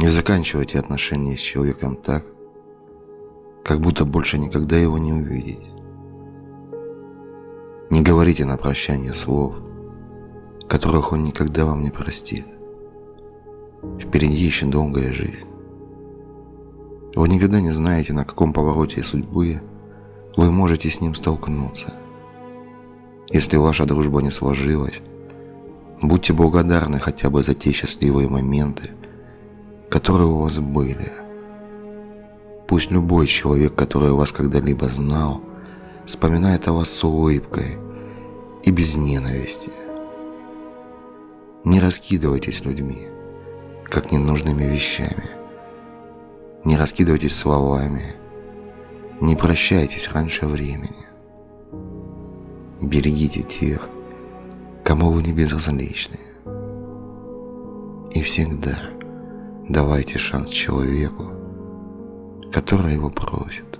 Не заканчивайте отношения с человеком так, как будто больше никогда его не увидите. Не говорите на прощание слов, которых он никогда вам не простит. Впереди еще долгая жизнь. Вы никогда не знаете, на каком повороте судьбы вы можете с ним столкнуться. Если ваша дружба не сложилась, будьте благодарны хотя бы за те счастливые моменты, которые у вас были. Пусть любой человек, который вас когда-либо знал, вспоминает о вас с улыбкой и без ненависти. Не раскидывайтесь людьми, как ненужными вещами. Не раскидывайтесь словами. Не прощайтесь раньше времени. Берегите тех, кому вы не безразличны. И всегда давайте шанс человеку, который его просит.